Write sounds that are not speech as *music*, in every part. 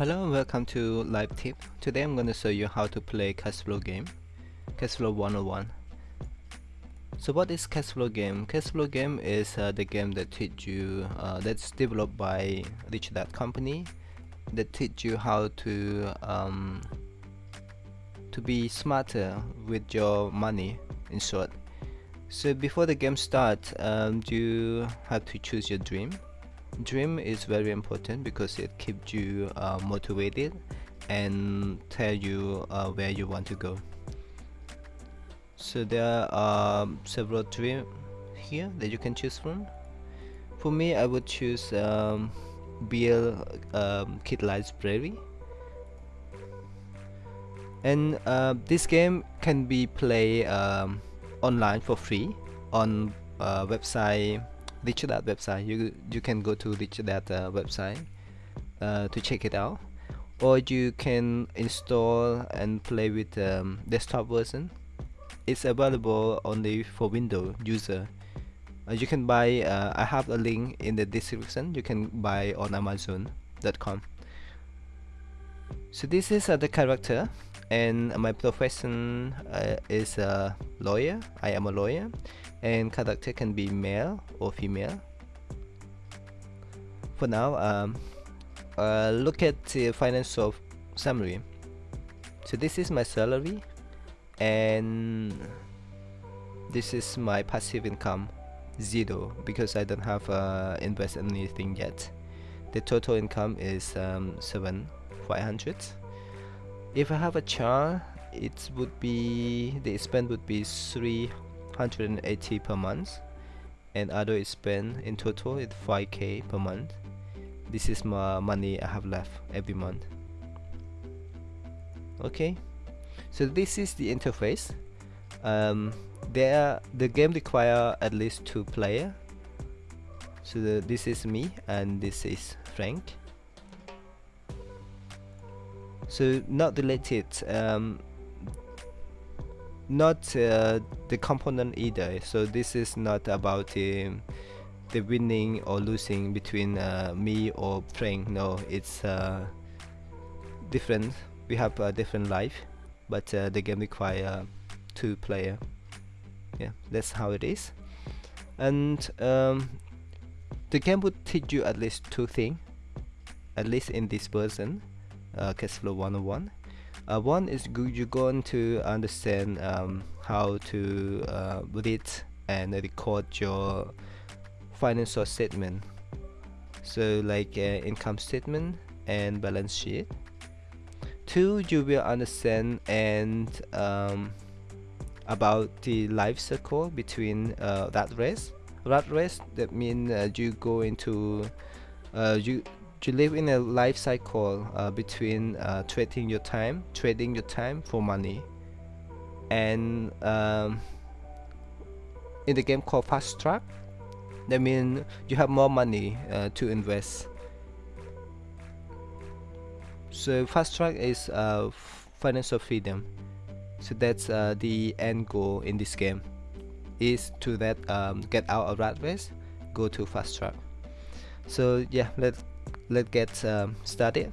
Hello and welcome to Live Tip. Today I'm going to show you how to play Cashflow game, Cashflow 101. So what is Cashflow game? Cashflow game is uh, the game that teach you, uh, that's developed by Rich Dad Company, that teach you how to um, to be smarter with your money, in short. So before the game starts, um, you have to choose your dream dream is very important because it keeps you uh, motivated and tell you uh, where you want to go. So there are um, several dreams here that you can choose from. For me I would choose um, build um, kid and uh, this game can be played um, online for free on uh, website Rich Dad website. You you can go to Rich Dad uh, website uh, to check it out. Or you can install and play with um, desktop version. It's available only for Windows user. Uh, you can buy uh, I have a link in the description. You can buy on amazon.com so this is uh, the character. And my profession uh, is a lawyer. I am a lawyer and character can be male or female. For now um, uh, look at the financial summary. So this is my salary and this is my passive income zero because I don't have uh, invest anything yet. The total income is um, 7 500 if I have a child it would be the expense would be 380 per month and other expense in total is 5k per month. This is my money I have left every month. Okay so this is the interface. Um, there the game require at least two player. So the, this is me and this is Frank. So not related um, not uh, the component either. So this is not about um, the winning or losing between uh, me or Frank no it's uh, different. We have a different life but uh, the game require two player. Yeah that's how it is. And um, the game would teach you at least two things at least in this version uh, Cashflow 101 uh, one is you're going to understand um, how to uh, read and record your financial statement. So like uh, income statement and balance sheet. Two you will understand and um, about the life cycle between uh, that race. Rat race that means uh, you go into uh, you to live in a life cycle uh, between uh, trading your time trading your time for money. And um, in the game called fast track that means you have more money uh, to invest. So fast track is uh, financial freedom. So that's uh, the end goal in this game is to that um, get out of rat race go to fast track. So yeah let's let's get um, started.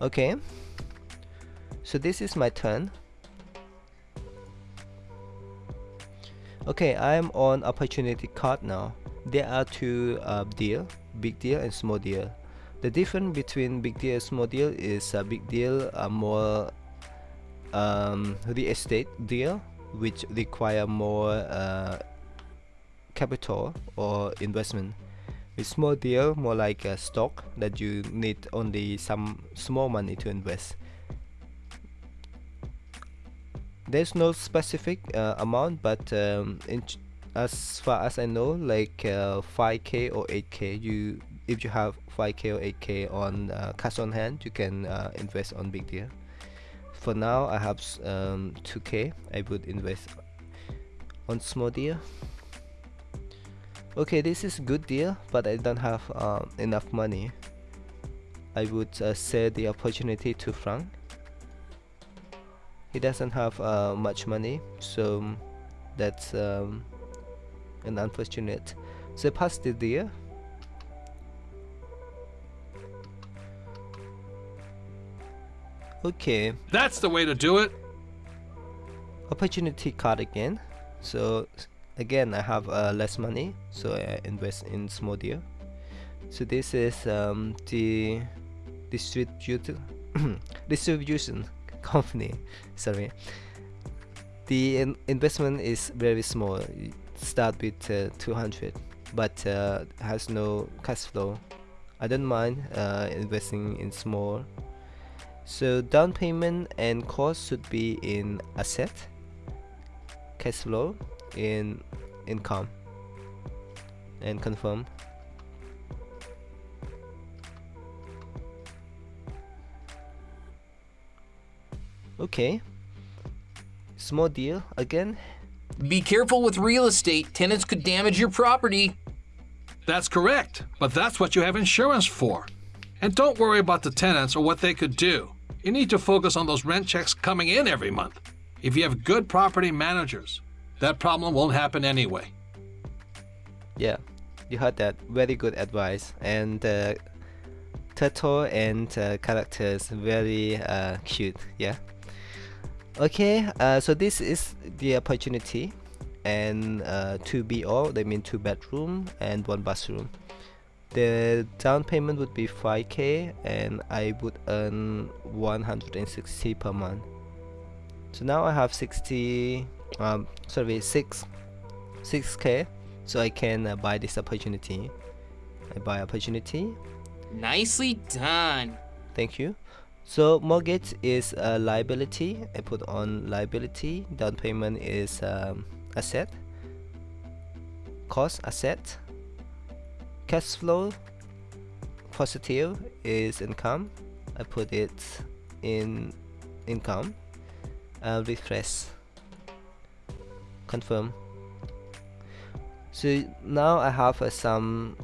Okay. So this is my turn. Okay I'm on opportunity card now. There are two uh, deal big deal and small deal. The difference between big deal and small deal is a big deal a more um, real estate deal which require more uh, capital or investment. With small deal more like a stock that you need only some small money to invest. There's no specific uh, amount but um, as far as I know like uh, 5k or 8k you if you have 5k or 8k on uh, cash on hand you can uh, invest on big deal. For now I have um, 2k I would invest on small deal Okay, this is good deal, but I don't have um, enough money. I would uh, sell the opportunity to Frank. He doesn't have uh, much money, so that's um, an unfortunate. So pass the deal. Okay. That's the way to do it. Opportunity card again. So again, I have uh, less money, so I invest in small deal. So this is um, the distributor *coughs* distribution company. Sorry, the in investment is very small. Start with uh, 200, but uh, has no cash flow. I don't mind uh, investing in small. So down payment and cost should be in asset, cash flow in income, and confirm. Okay. Small deal again. Be careful with real estate. Tenants could damage your property. That's correct, but that's what you have insurance for. And don't worry about the tenants or what they could do. You need to focus on those rent checks coming in every month. If you have good property managers, that problem won't happen anyway. Yeah, you heard that. Very good advice. And uh, turtle and uh, characters very uh, cute. Yeah. Okay. Uh, so this is the opportunity, and uh, two BO. They mean two bedroom and one bathroom. The down payment would be 5k, and I would earn 160 per month. So now I have 60. Um, sorry, six, 6k so I can uh, buy this opportunity. I buy opportunity. Nicely done. Thank you. So mortgage is a liability. I put on liability. Down payment is um, asset. Cost asset. Cash flow positive is income. I put it in income. Uh, refresh. Confirm. So now I have uh, some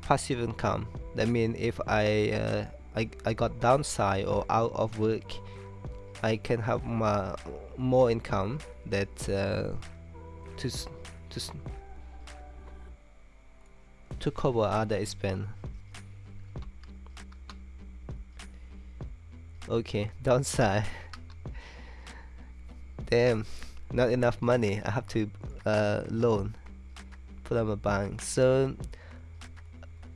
passive income. That means if I, uh, I I got downside or out of work, I can have ma- more income that uh, to to to cover other expense. Okay, *laughs* downside. Damn, not enough money. I have to uh, loan from a bank. So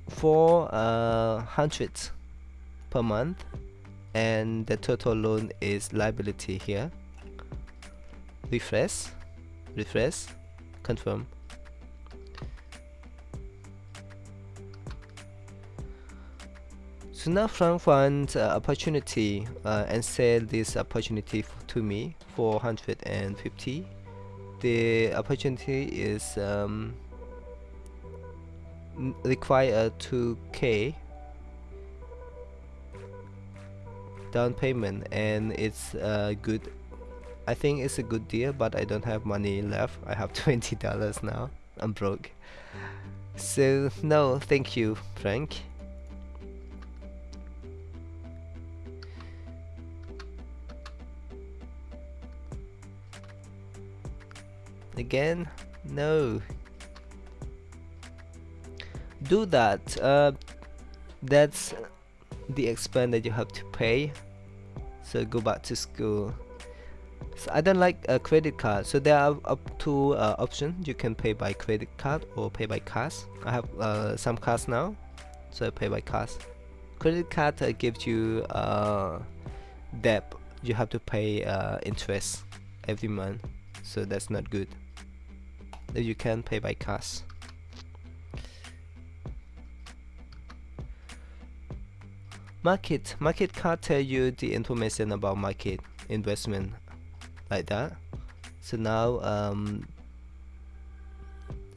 four uh, per month, and the total loan is liability here. Refresh, refresh, confirm. So now Frank found uh, opportunity uh, and sell this opportunity to me for 150. The opportunity is um, require 2k down payment and it's uh, good I think it's a good deal but I don't have money left. I have *laughs* $20 now. I'm broke. So no thank you Frank again? No. Do that. Uh, that's the expense that you have to pay. So go back to school. So I don't like a credit card. So there are up to uh, options you can pay by credit card or pay by cash. I have uh, some cards now so I pay by cash. Credit card uh, gives you uh, debt. You have to pay uh, interest every month. So that's not good that you can pay by cash. Market market card tell you the information about market investment like that. So now um,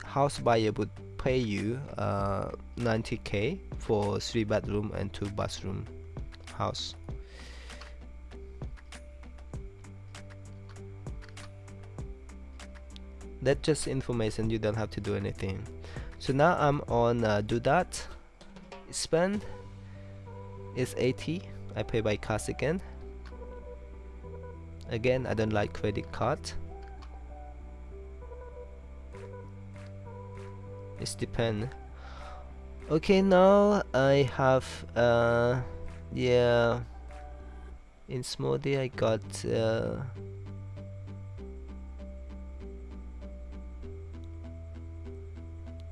house buyer would pay you uh, 90k for three bedroom and two bathroom house that's just information. You don't have to do anything. So now I'm on uh, do that. Spend is 80 I pay by cash again. Again I don't like credit card. It's depend. Okay now I have uh yeah. In smoothie I got uh,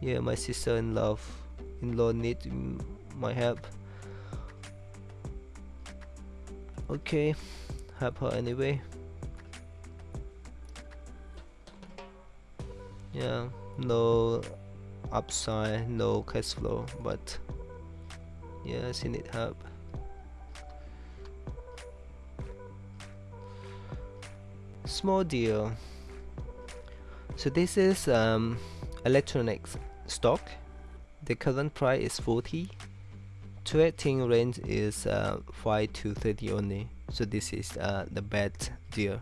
yeah my sister-in-law in-law need my help. Okay help her anyway. Yeah no upside no cash flow but yeah she need help. Small deal. So this is um, electronics stock. The current price is 40 trading range is uh, 5 to 30 only. So this is uh, the bad deal.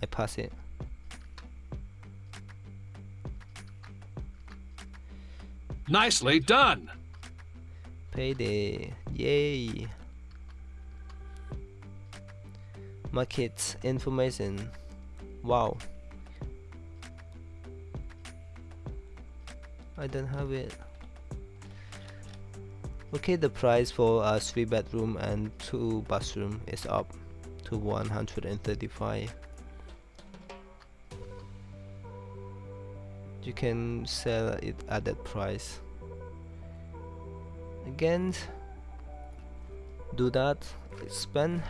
I pass it. Nicely done. payday. Yay. Market information. Wow I don't have it. Okay the price for a 3 bedroom and 2 bathroom is up to 135 you can sell it at that price. Again do that spend.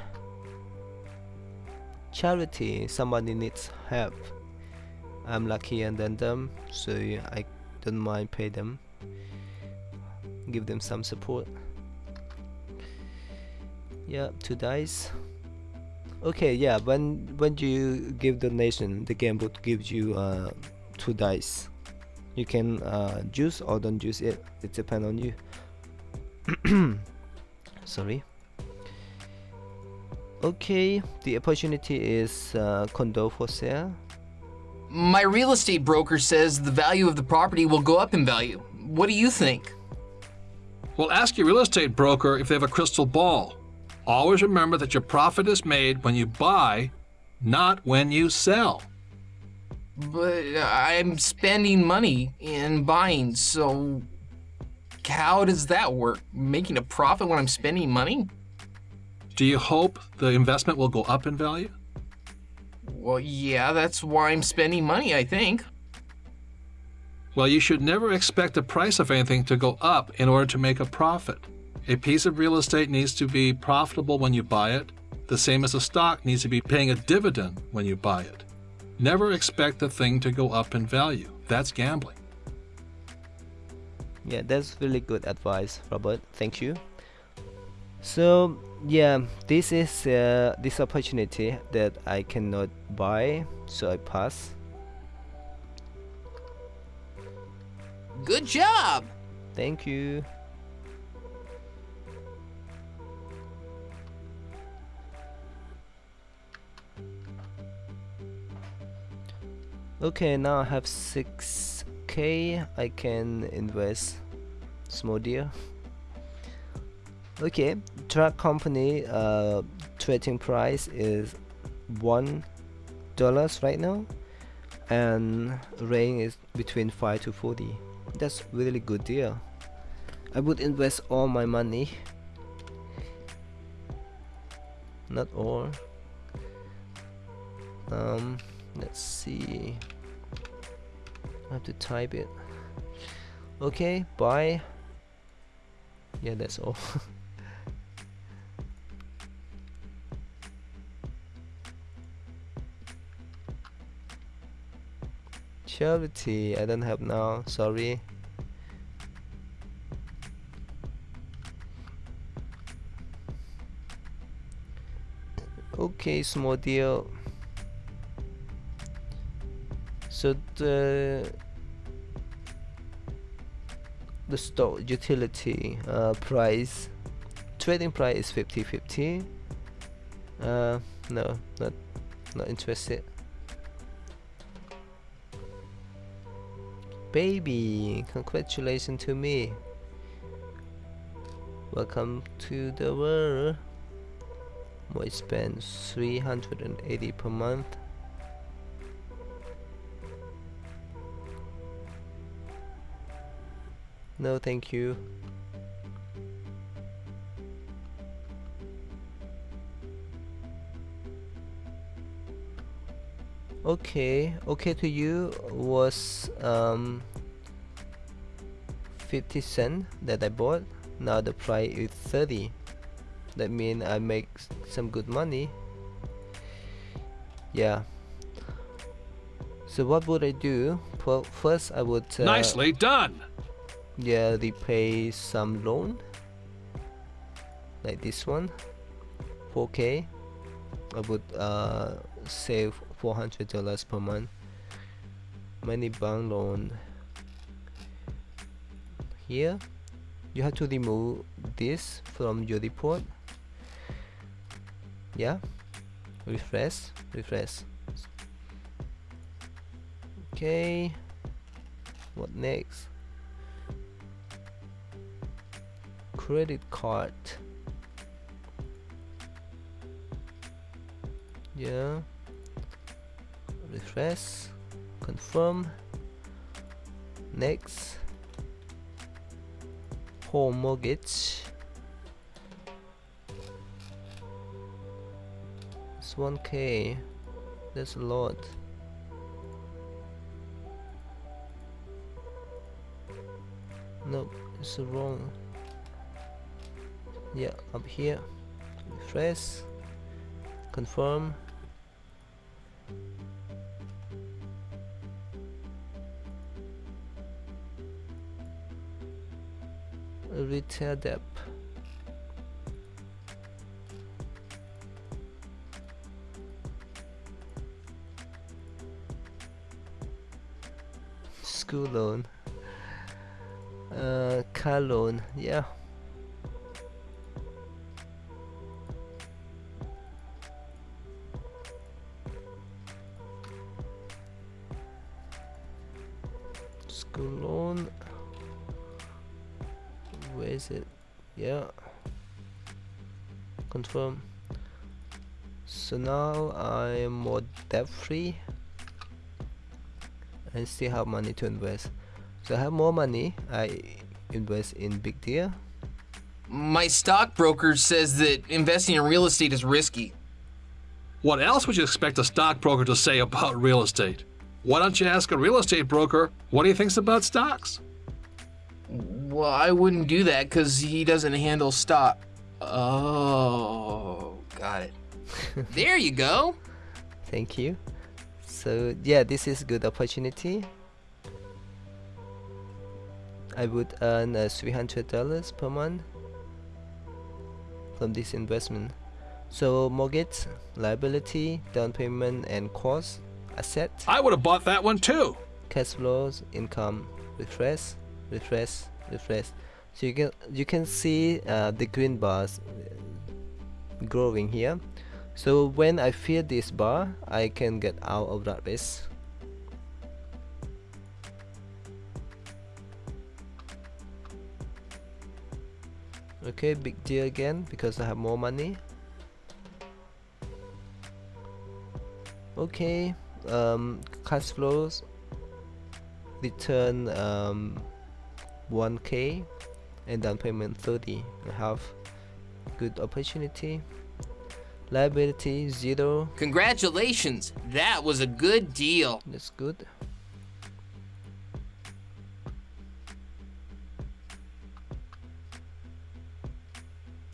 Charity somebody needs help. I'm luckier than them so I don't mind pay them give them some support. Yeah two dice. Okay yeah when when you give donation? The game would give you uh, two dice. You can uh, use or don't use it. It depends on you. *coughs* Sorry. Okay the opportunity is uh, condo for sale My real estate broker says the value of the property will go up in value. What do you think? Well, ask your real estate broker if they have a crystal ball. Always remember that your profit is made when you buy, not when you sell. But uh, I'm spending money in buying, so how does that work? Making a profit when I'm spending money? Do you hope the investment will go up in value? Well, yeah, that's why I'm spending money, I think. Well, you should never expect the price of anything to go up in order to make a profit. A piece of real estate needs to be profitable when you buy it, the same as a stock needs to be paying a dividend when you buy it. Never expect the thing to go up in value. That's gambling. yeah that's really good advice robert thank you so yeah this is uh, this opportunity that i cannot buy so i pass. Good job! thank you. Okay now i have 6k i can invest small deal okay truck company uh trading price is one dollars right now and range is between 5 to 40 that's really good deal. I would invest all my money. Not all. Um let's see. I have to type it. Okay buy. Yeah that's all *laughs* charity I don't have now sorry. Okay small deal. So the the stock utility uh, price trading price is 50 50 uh, no not not interested baby. Congratulations to me. Welcome to the world. I spend 380 per month. No thank you okay okay to you was um 50 cent that I bought. Now the price is 30 that means I make some good money. Yeah. So what would I do? Well, first I would uh, Nicely done. yeah repay some loan. Like this one. 4k I would uh, save 400 dollars per month. Money bank loan here. You have to remove this from your report. Yeah. Refresh refresh. Okay. What next? Credit card. Yeah refresh confirm next home mortgage it's 1k that's a lot. Nope it's wrong yeah up here refresh confirm retail debt school loan. Uh, car loan yeah now I am more debt free and still have money to invest so I have more money I invest in big deal My stockbroker says that investing in real estate is risky. What else would you expect a stockbroker to say about real estate? Why don't you ask a real estate broker what he thinks about stocks? Well, I wouldn't do that because he doesn't handle stock. Oh, got it. *laughs* there you go. thank you. So yeah this is a good opportunity. I would earn uh, $300 per month from this investment. So mortgage liability down payment and cost asset. I would have bought that one too. cash flows income refresh refresh refresh. So you can you can see uh, the green bars uh, growing here so when I fill this bar I can get out of that risk okay big deal again because I have more money. Okay um, cash flows return um, 1k and down payment 30 I have good opportunity liability zero Congratulations. That was a good deal. that's good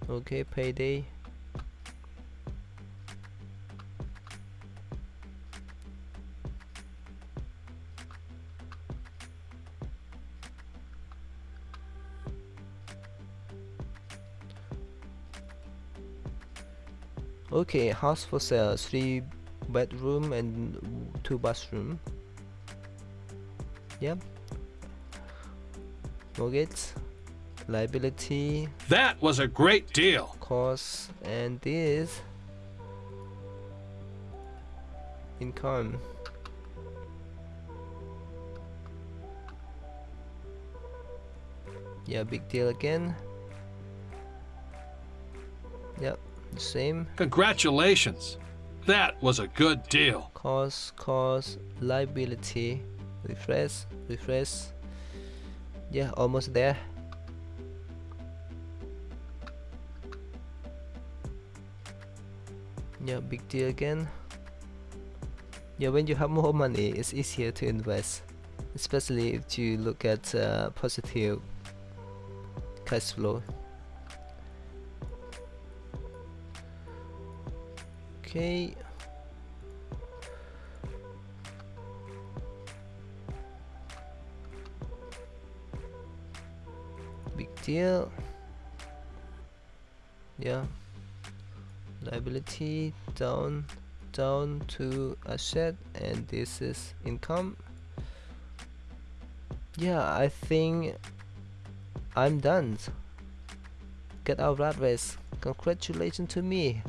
okay payday okay house for sale three bedroom and two bathroom. Yep mortgage liability. That was a great deal. cost and this income. Yeah big deal again. Yep same. Congratulations. That was a good deal. cost cost liability. Refresh refresh. Yeah almost there. Yeah big deal again. Yeah when you have more money it's easier to invest. Especially if you look at uh, positive cash flow okay. Big deal. Yeah. Liability down down to asset and this is income. Yeah I think I'm done. Get out rat race. Congratulations to me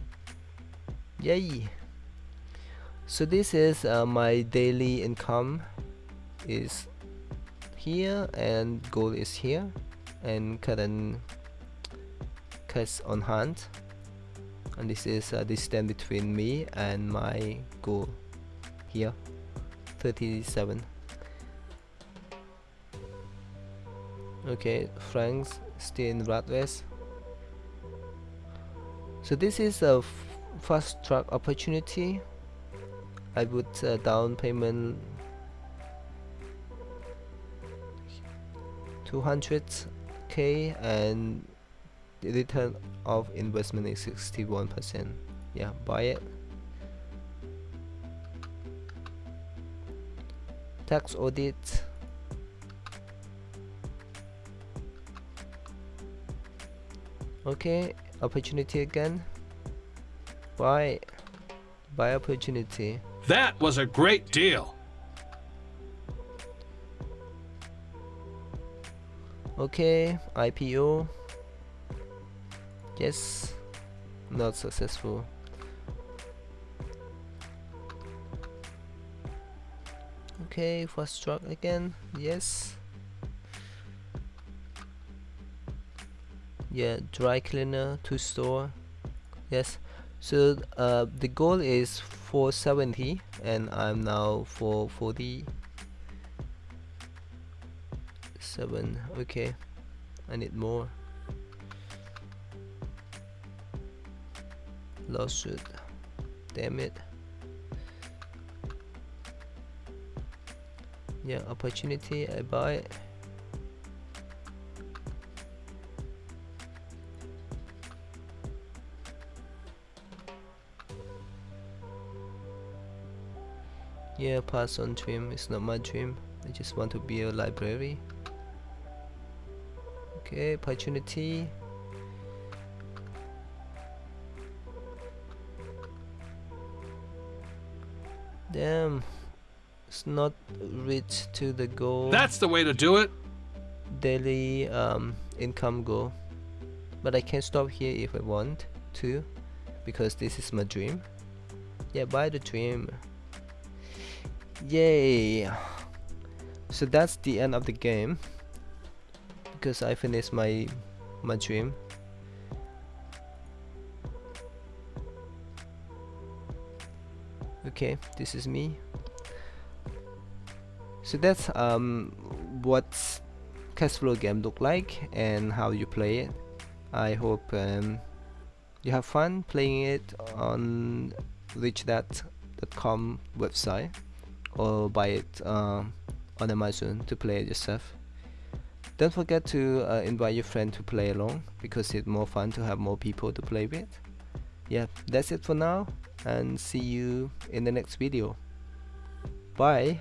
yay. So this is uh, my daily income is here and goal is here and current cash on hand. And this is a distance between me and my goal here 37 okay Frank's still in race. So this is a fast track opportunity I would uh, down payment 200k and the return of investment is 61% yeah buy it. Tax audit. Okay opportunity again buy buy opportunity. That was a great deal. okay IPO yes not successful. Okay first track again. Yes. Yeah dry cleaner to store. Yes so uh, the goal is 470 and I'm now 440 7 okay I need more. Lawsuit damn it. Yeah opportunity I buy. it yeah pass on dream it's not my dream. I just want to be a library. Okay opportunity. Damn. It's not reached to the goal. That's the way to do it. daily um, income goal. But I can stop here if I want to because this is my dream. Yeah buy the dream yay. So that's the end of the game. Because I finished my my dream. Okay this is me. So that's um what cashflow game look like and how you play it. I hope um, you have fun playing it on richdad.com website or buy it uh, on Amazon to play it yourself. Don't forget to uh, invite your friend to play along because it's more fun to have more people to play with. Yeah that's it for now and see you in the next video. Bye